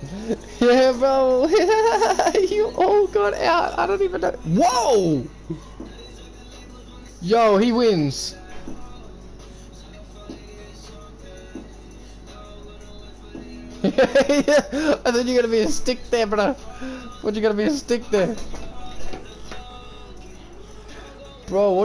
Yeah, bro. you all got out. I don't even know. Whoa! Yo, he wins. I thought you were gonna be a stick there, bro. What you gonna be a stick there? Bro, what